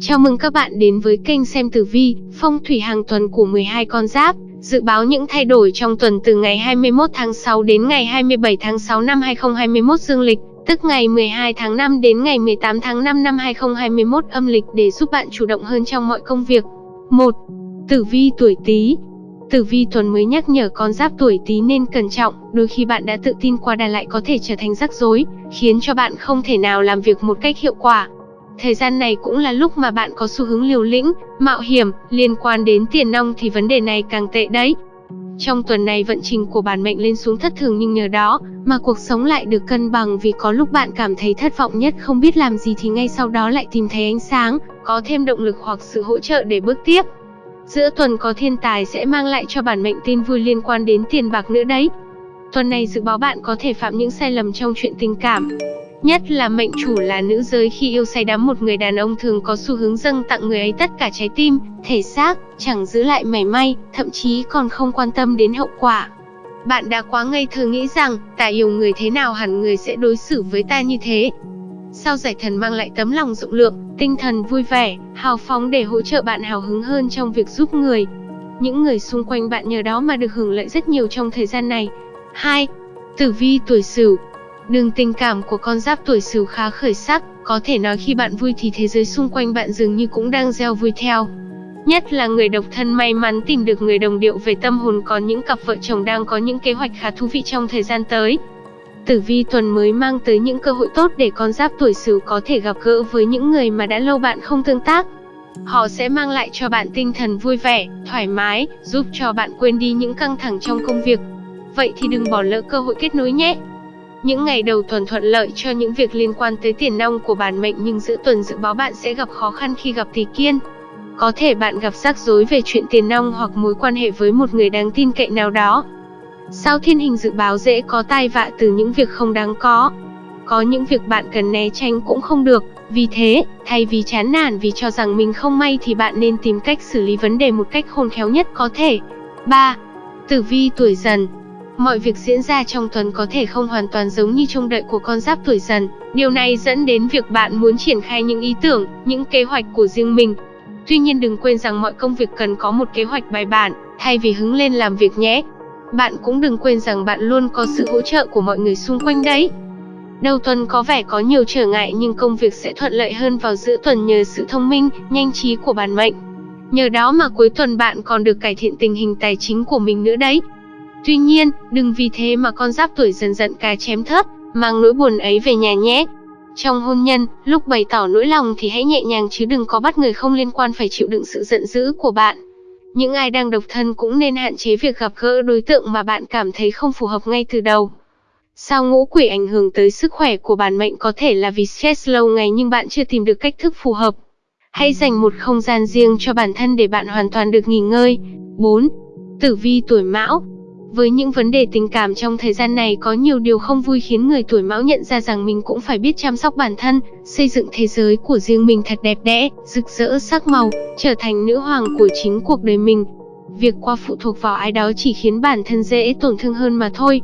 Chào mừng các bạn đến với kênh xem tử vi, phong thủy hàng tuần của 12 con giáp, dự báo những thay đổi trong tuần từ ngày 21 tháng 6 đến ngày 27 tháng 6 năm 2021 dương lịch, tức ngày 12 tháng 5 đến ngày 18 tháng 5 năm 2021 âm lịch để giúp bạn chủ động hơn trong mọi công việc. 1. Tử vi tuổi Tý. Tử vi tuần mới nhắc nhở con giáp tuổi Tý nên cẩn trọng, đôi khi bạn đã tự tin qua đà lại có thể trở thành rắc rối, khiến cho bạn không thể nào làm việc một cách hiệu quả. Thời gian này cũng là lúc mà bạn có xu hướng liều lĩnh, mạo hiểm, liên quan đến tiền nong thì vấn đề này càng tệ đấy. Trong tuần này vận trình của bản mệnh lên xuống thất thường nhưng nhờ đó mà cuộc sống lại được cân bằng vì có lúc bạn cảm thấy thất vọng nhất không biết làm gì thì ngay sau đó lại tìm thấy ánh sáng, có thêm động lực hoặc sự hỗ trợ để bước tiếp. Giữa tuần có thiên tài sẽ mang lại cho bản mệnh tin vui liên quan đến tiền bạc nữa đấy. Tuần này dự báo bạn có thể phạm những sai lầm trong chuyện tình cảm. Nhất là mệnh chủ là nữ giới khi yêu say đắm một người đàn ông thường có xu hướng dâng tặng người ấy tất cả trái tim, thể xác, chẳng giữ lại mảy may, thậm chí còn không quan tâm đến hậu quả. Bạn đã quá ngây thơ nghĩ rằng, ta yêu người thế nào hẳn người sẽ đối xử với ta như thế. Sao giải thần mang lại tấm lòng rộng lượng, tinh thần vui vẻ, hào phóng để hỗ trợ bạn hào hứng hơn trong việc giúp người. Những người xung quanh bạn nhờ đó mà được hưởng lợi rất nhiều trong thời gian này. 2. Tử vi tuổi Sửu Đường tình cảm của con giáp tuổi Sửu khá khởi sắc, có thể nói khi bạn vui thì thế giới xung quanh bạn dường như cũng đang gieo vui theo. Nhất là người độc thân may mắn tìm được người đồng điệu về tâm hồn có những cặp vợ chồng đang có những kế hoạch khá thú vị trong thời gian tới. Tử vi tuần mới mang tới những cơ hội tốt để con giáp tuổi Sửu có thể gặp gỡ với những người mà đã lâu bạn không tương tác. Họ sẽ mang lại cho bạn tinh thần vui vẻ, thoải mái, giúp cho bạn quên đi những căng thẳng trong công việc. Vậy thì đừng bỏ lỡ cơ hội kết nối nhé. Những ngày đầu tuần thuận lợi cho những việc liên quan tới tiền nong của bản mệnh nhưng giữa tuần dự báo bạn sẽ gặp khó khăn khi gặp tỷ kiên. Có thể bạn gặp rắc rối về chuyện tiền nong hoặc mối quan hệ với một người đáng tin cậy nào đó. Sao thiên hình dự báo dễ có tai vạ từ những việc không đáng có. Có những việc bạn cần né tránh cũng không được, vì thế, thay vì chán nản vì cho rằng mình không may thì bạn nên tìm cách xử lý vấn đề một cách khôn khéo nhất có thể. 3. Tử vi tuổi dần Mọi việc diễn ra trong tuần có thể không hoàn toàn giống như trông đợi của con giáp tuổi dần. Điều này dẫn đến việc bạn muốn triển khai những ý tưởng, những kế hoạch của riêng mình. Tuy nhiên đừng quên rằng mọi công việc cần có một kế hoạch bài bản, thay vì hứng lên làm việc nhé. Bạn cũng đừng quên rằng bạn luôn có sự hỗ trợ của mọi người xung quanh đấy. Đầu tuần có vẻ có nhiều trở ngại nhưng công việc sẽ thuận lợi hơn vào giữa tuần nhờ sự thông minh, nhanh trí của bản mệnh. Nhờ đó mà cuối tuần bạn còn được cải thiện tình hình tài chính của mình nữa đấy. Tuy nhiên, đừng vì thế mà con giáp tuổi dần dần cà chém thớt, mang nỗi buồn ấy về nhà nhé. Trong hôn nhân, lúc bày tỏ nỗi lòng thì hãy nhẹ nhàng chứ đừng có bắt người không liên quan phải chịu đựng sự giận dữ của bạn. Những ai đang độc thân cũng nên hạn chế việc gặp gỡ đối tượng mà bạn cảm thấy không phù hợp ngay từ đầu. Sao ngũ quỷ ảnh hưởng tới sức khỏe của bản mệnh có thể là vì stress lâu ngày nhưng bạn chưa tìm được cách thức phù hợp. Hãy dành một không gian riêng cho bản thân để bạn hoàn toàn được nghỉ ngơi. 4. Tử vi tuổi mão với những vấn đề tình cảm trong thời gian này có nhiều điều không vui khiến người tuổi mão nhận ra rằng mình cũng phải biết chăm sóc bản thân, xây dựng thế giới của riêng mình thật đẹp đẽ, rực rỡ sắc màu, trở thành nữ hoàng của chính cuộc đời mình. Việc qua phụ thuộc vào ai đó chỉ khiến bản thân dễ tổn thương hơn mà thôi.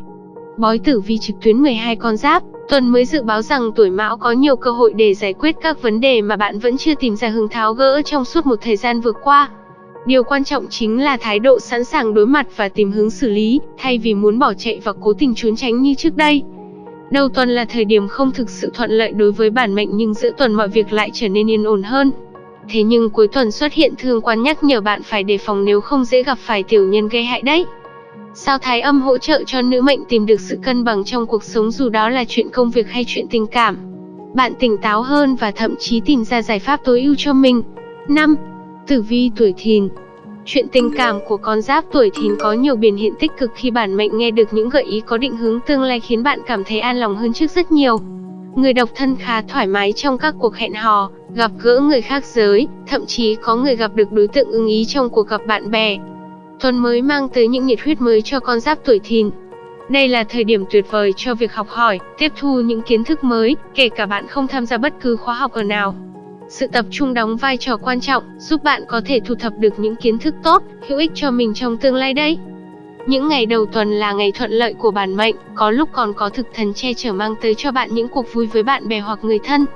Bói tử vi trực tuyến 12 con giáp, tuần mới dự báo rằng tuổi mão có nhiều cơ hội để giải quyết các vấn đề mà bạn vẫn chưa tìm ra hướng tháo gỡ trong suốt một thời gian vừa qua. Điều quan trọng chính là thái độ sẵn sàng đối mặt và tìm hướng xử lý, thay vì muốn bỏ chạy và cố tình trốn tránh như trước đây. Đầu tuần là thời điểm không thực sự thuận lợi đối với bản mệnh nhưng giữa tuần mọi việc lại trở nên yên ổn hơn. Thế nhưng cuối tuần xuất hiện thương quan nhắc nhở bạn phải đề phòng nếu không dễ gặp phải tiểu nhân gây hại đấy. Sao thái âm hỗ trợ cho nữ mệnh tìm được sự cân bằng trong cuộc sống dù đó là chuyện công việc hay chuyện tình cảm. Bạn tỉnh táo hơn và thậm chí tìm ra giải pháp tối ưu cho mình. 5. Tử vi tuổi thìn Chuyện tình cảm của con giáp tuổi thìn có nhiều biểu hiện tích cực khi bản mệnh nghe được những gợi ý có định hướng tương lai khiến bạn cảm thấy an lòng hơn trước rất nhiều. Người độc thân khá thoải mái trong các cuộc hẹn hò, gặp gỡ người khác giới, thậm chí có người gặp được đối tượng ưng ý trong cuộc gặp bạn bè. Tuần mới mang tới những nhiệt huyết mới cho con giáp tuổi thìn. Đây là thời điểm tuyệt vời cho việc học hỏi, tiếp thu những kiến thức mới, kể cả bạn không tham gia bất cứ khóa học ở nào. Sự tập trung đóng vai trò quan trọng, giúp bạn có thể thu thập được những kiến thức tốt, hữu ích cho mình trong tương lai đấy. Những ngày đầu tuần là ngày thuận lợi của bản mệnh, có lúc còn có thực thần che chở mang tới cho bạn những cuộc vui với bạn bè hoặc người thân.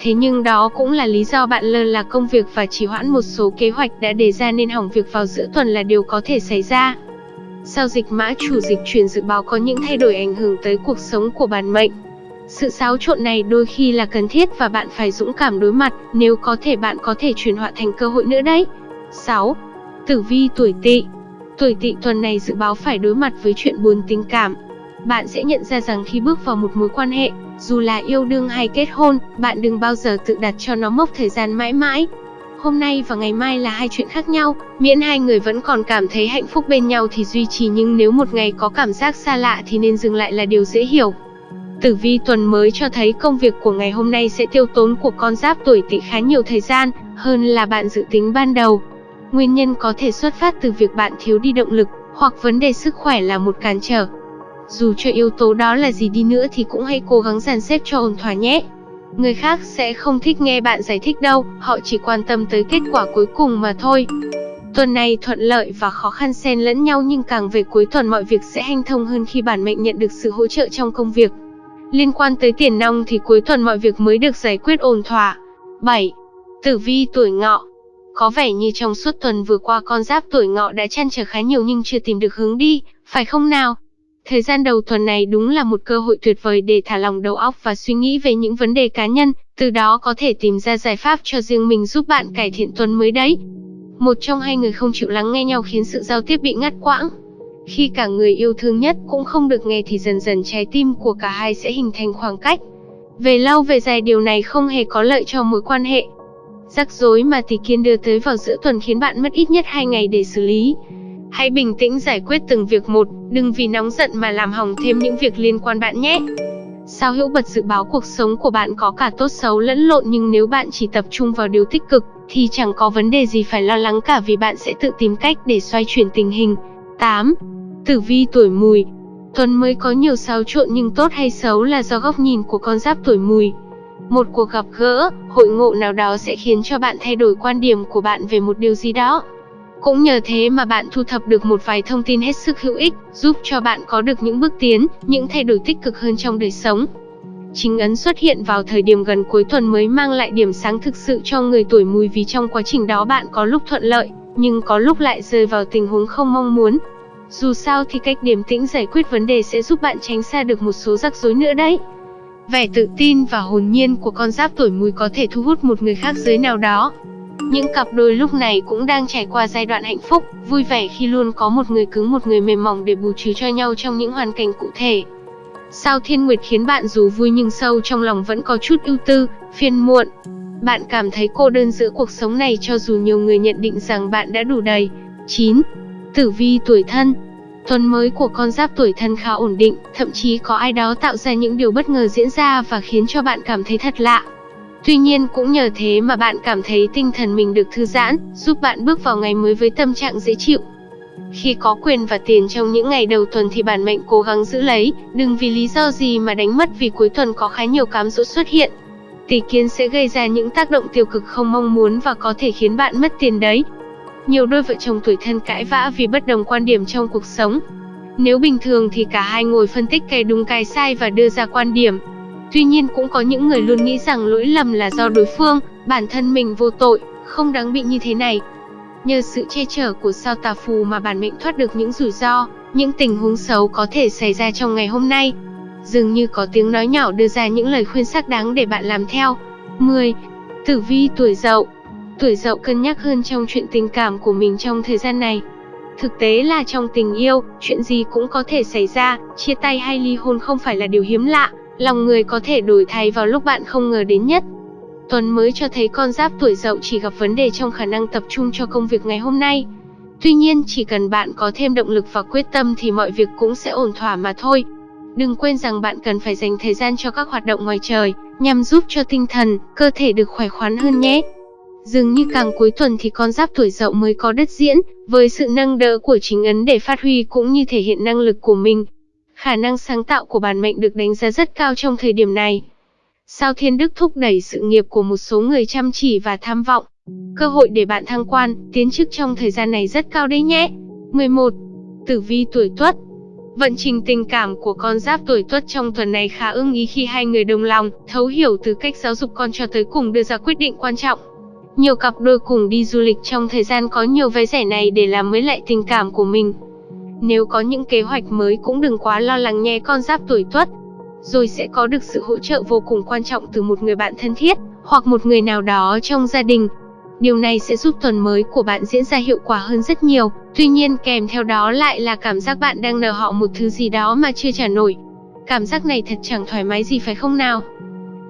Thế nhưng đó cũng là lý do bạn lơ là công việc và trì hoãn một số kế hoạch đã đề ra nên hỏng việc vào giữa tuần là điều có thể xảy ra. Giao dịch mã chủ dịch chuyển dự báo có những thay đổi ảnh hưởng tới cuộc sống của bản mệnh. Sự xáo trộn này đôi khi là cần thiết và bạn phải dũng cảm đối mặt, nếu có thể bạn có thể chuyển hóa thành cơ hội nữa đấy. 6. Tử vi tuổi Tỵ. Tuổi Tỵ tuần này dự báo phải đối mặt với chuyện buồn tình cảm. Bạn sẽ nhận ra rằng khi bước vào một mối quan hệ, dù là yêu đương hay kết hôn, bạn đừng bao giờ tự đặt cho nó mốc thời gian mãi mãi. Hôm nay và ngày mai là hai chuyện khác nhau, miễn hai người vẫn còn cảm thấy hạnh phúc bên nhau thì duy trì nhưng nếu một ngày có cảm giác xa lạ thì nên dừng lại là điều dễ hiểu. Tử vi tuần mới cho thấy công việc của ngày hôm nay sẽ tiêu tốn của con giáp tuổi tỵ khá nhiều thời gian, hơn là bạn dự tính ban đầu. Nguyên nhân có thể xuất phát từ việc bạn thiếu đi động lực, hoặc vấn đề sức khỏe là một cản trở. Dù cho yếu tố đó là gì đi nữa thì cũng hãy cố gắng dàn xếp cho ổn thỏa nhé. Người khác sẽ không thích nghe bạn giải thích đâu, họ chỉ quan tâm tới kết quả cuối cùng mà thôi. Tuần này thuận lợi và khó khăn xen lẫn nhau nhưng càng về cuối tuần mọi việc sẽ hanh thông hơn khi bản mệnh nhận được sự hỗ trợ trong công việc. Liên quan tới tiền nong thì cuối tuần mọi việc mới được giải quyết ổn thỏa. 7. Tử vi tuổi ngọ Có vẻ như trong suốt tuần vừa qua con giáp tuổi ngọ đã chăn trở khá nhiều nhưng chưa tìm được hướng đi, phải không nào? Thời gian đầu tuần này đúng là một cơ hội tuyệt vời để thả lòng đầu óc và suy nghĩ về những vấn đề cá nhân, từ đó có thể tìm ra giải pháp cho riêng mình giúp bạn cải thiện tuần mới đấy. Một trong hai người không chịu lắng nghe nhau khiến sự giao tiếp bị ngắt quãng. Khi cả người yêu thương nhất cũng không được nghe thì dần dần trái tim của cả hai sẽ hình thành khoảng cách. Về lâu về dài điều này không hề có lợi cho mối quan hệ. Rắc rối mà tỷ kiên đưa tới vào giữa tuần khiến bạn mất ít nhất 2 ngày để xử lý. Hãy bình tĩnh giải quyết từng việc một, đừng vì nóng giận mà làm hỏng thêm những việc liên quan bạn nhé. Sao hữu bật dự báo cuộc sống của bạn có cả tốt xấu lẫn lộn nhưng nếu bạn chỉ tập trung vào điều tích cực, thì chẳng có vấn đề gì phải lo lắng cả vì bạn sẽ tự tìm cách để xoay chuyển tình hình. 8. Tử vi tuổi mùi Tuần mới có nhiều xáo trộn nhưng tốt hay xấu là do góc nhìn của con giáp tuổi mùi. Một cuộc gặp gỡ, hội ngộ nào đó sẽ khiến cho bạn thay đổi quan điểm của bạn về một điều gì đó. Cũng nhờ thế mà bạn thu thập được một vài thông tin hết sức hữu ích, giúp cho bạn có được những bước tiến, những thay đổi tích cực hơn trong đời sống. Chính ấn xuất hiện vào thời điểm gần cuối tuần mới mang lại điểm sáng thực sự cho người tuổi mùi vì trong quá trình đó bạn có lúc thuận lợi, nhưng có lúc lại rơi vào tình huống không mong muốn. Dù sao thì cách điềm tĩnh giải quyết vấn đề sẽ giúp bạn tránh xa được một số rắc rối nữa đấy. Vẻ tự tin và hồn nhiên của con giáp tuổi mùi có thể thu hút một người khác giới nào đó, những cặp đôi lúc này cũng đang trải qua giai đoạn hạnh phúc, vui vẻ khi luôn có một người cứng một người mềm mỏng để bù trừ cho nhau trong những hoàn cảnh cụ thể. Sao Thiên Nguyệt khiến bạn dù vui nhưng sâu trong lòng vẫn có chút ưu tư, phiền muộn. Bạn cảm thấy cô đơn giữa cuộc sống này cho dù nhiều người nhận định rằng bạn đã đủ đầy. 9. Tử vi tuổi thân Tuần mới của con giáp tuổi thân khá ổn định, thậm chí có ai đó tạo ra những điều bất ngờ diễn ra và khiến cho bạn cảm thấy thật lạ. Tuy nhiên cũng nhờ thế mà bạn cảm thấy tinh thần mình được thư giãn, giúp bạn bước vào ngày mới với tâm trạng dễ chịu. Khi có quyền và tiền trong những ngày đầu tuần thì bản mệnh cố gắng giữ lấy, đừng vì lý do gì mà đánh mất vì cuối tuần có khá nhiều cám dỗ xuất hiện. Tỷ kiến sẽ gây ra những tác động tiêu cực không mong muốn và có thể khiến bạn mất tiền đấy. Nhiều đôi vợ chồng tuổi thân cãi vã vì bất đồng quan điểm trong cuộc sống. Nếu bình thường thì cả hai ngồi phân tích cái đúng cái sai và đưa ra quan điểm, Tuy nhiên cũng có những người luôn nghĩ rằng lỗi lầm là do đối phương, bản thân mình vô tội, không đáng bị như thế này. Nhờ sự che chở của sao tà phù mà bản mệnh thoát được những rủi ro, những tình huống xấu có thể xảy ra trong ngày hôm nay. Dường như có tiếng nói nhỏ đưa ra những lời khuyên xác đáng để bạn làm theo. 10. Tử vi tuổi dậu Tuổi dậu cân nhắc hơn trong chuyện tình cảm của mình trong thời gian này. Thực tế là trong tình yêu, chuyện gì cũng có thể xảy ra, chia tay hay ly hôn không phải là điều hiếm lạ, Lòng người có thể đổi thay vào lúc bạn không ngờ đến nhất. Tuần mới cho thấy con giáp tuổi dậu chỉ gặp vấn đề trong khả năng tập trung cho công việc ngày hôm nay. Tuy nhiên, chỉ cần bạn có thêm động lực và quyết tâm thì mọi việc cũng sẽ ổn thỏa mà thôi. Đừng quên rằng bạn cần phải dành thời gian cho các hoạt động ngoài trời, nhằm giúp cho tinh thần, cơ thể được khỏe khoắn hơn nhé. Dường như càng cuối tuần thì con giáp tuổi dậu mới có đất diễn, với sự nâng đỡ của chính ấn để phát huy cũng như thể hiện năng lực của mình. Khả năng sáng tạo của bản mệnh được đánh giá rất cao trong thời điểm này. Sao Thiên Đức thúc đẩy sự nghiệp của một số người chăm chỉ và tham vọng. Cơ hội để bạn thăng quan, tiến chức trong thời gian này rất cao đấy nhé. 11. Tử vi tuổi Tuất Vận trình tình cảm của con giáp tuổi tuất trong tuần này khá ưng ý khi hai người đồng lòng, thấu hiểu từ cách giáo dục con cho tới cùng đưa ra quyết định quan trọng. Nhiều cặp đôi cùng đi du lịch trong thời gian có nhiều vé rẻ này để làm mới lại tình cảm của mình. Nếu có những kế hoạch mới cũng đừng quá lo lắng nhé con giáp tuổi tuất. Rồi sẽ có được sự hỗ trợ vô cùng quan trọng từ một người bạn thân thiết, hoặc một người nào đó trong gia đình. Điều này sẽ giúp tuần mới của bạn diễn ra hiệu quả hơn rất nhiều, tuy nhiên kèm theo đó lại là cảm giác bạn đang nợ họ một thứ gì đó mà chưa trả nổi. Cảm giác này thật chẳng thoải mái gì phải không nào?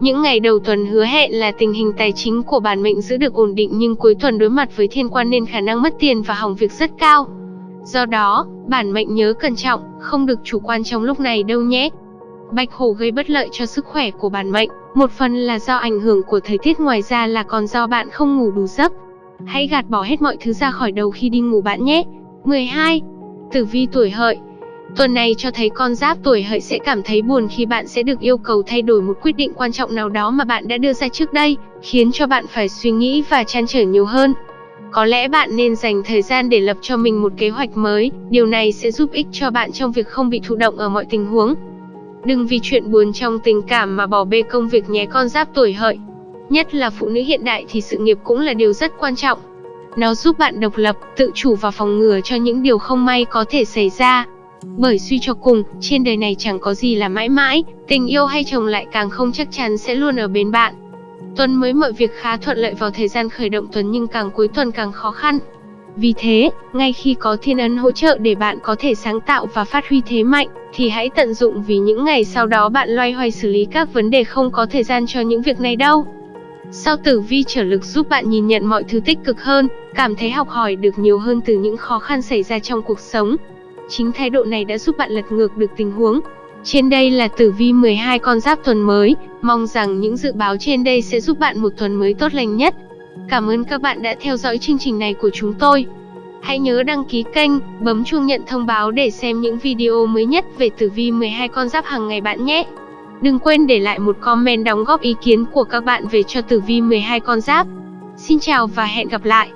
Những ngày đầu tuần hứa hẹn là tình hình tài chính của bản mệnh giữ được ổn định nhưng cuối tuần đối mặt với thiên quan nên khả năng mất tiền và hỏng việc rất cao. Do đó, bản mệnh nhớ cẩn trọng, không được chủ quan trong lúc này đâu nhé. Bạch hổ gây bất lợi cho sức khỏe của bản mệnh, một phần là do ảnh hưởng của thời tiết ngoài ra là còn do bạn không ngủ đủ giấc. Hãy gạt bỏ hết mọi thứ ra khỏi đầu khi đi ngủ bạn nhé. 12. Tử vi tuổi hợi Tuần này cho thấy con giáp tuổi hợi sẽ cảm thấy buồn khi bạn sẽ được yêu cầu thay đổi một quyết định quan trọng nào đó mà bạn đã đưa ra trước đây, khiến cho bạn phải suy nghĩ và chăn trở nhiều hơn. Có lẽ bạn nên dành thời gian để lập cho mình một kế hoạch mới, điều này sẽ giúp ích cho bạn trong việc không bị thụ động ở mọi tình huống. Đừng vì chuyện buồn trong tình cảm mà bỏ bê công việc nhé con giáp tuổi hợi. Nhất là phụ nữ hiện đại thì sự nghiệp cũng là điều rất quan trọng. Nó giúp bạn độc lập, tự chủ và phòng ngừa cho những điều không may có thể xảy ra. Bởi suy cho cùng, trên đời này chẳng có gì là mãi mãi, tình yêu hay chồng lại càng không chắc chắn sẽ luôn ở bên bạn. Tuần mới mọi việc khá thuận lợi vào thời gian khởi động tuần nhưng càng cuối tuần càng khó khăn. Vì thế, ngay khi có thiên ấn hỗ trợ để bạn có thể sáng tạo và phát huy thế mạnh, thì hãy tận dụng vì những ngày sau đó bạn loay hoay xử lý các vấn đề không có thời gian cho những việc này đâu. Sao tử vi trở lực giúp bạn nhìn nhận mọi thứ tích cực hơn, cảm thấy học hỏi được nhiều hơn từ những khó khăn xảy ra trong cuộc sống. Chính thái độ này đã giúp bạn lật ngược được tình huống. Trên đây là tử vi 12 con giáp tuần mới, mong rằng những dự báo trên đây sẽ giúp bạn một tuần mới tốt lành nhất. Cảm ơn các bạn đã theo dõi chương trình này của chúng tôi. Hãy nhớ đăng ký kênh, bấm chuông nhận thông báo để xem những video mới nhất về tử vi 12 con giáp hàng ngày bạn nhé. Đừng quên để lại một comment đóng góp ý kiến của các bạn về cho tử vi 12 con giáp. Xin chào và hẹn gặp lại.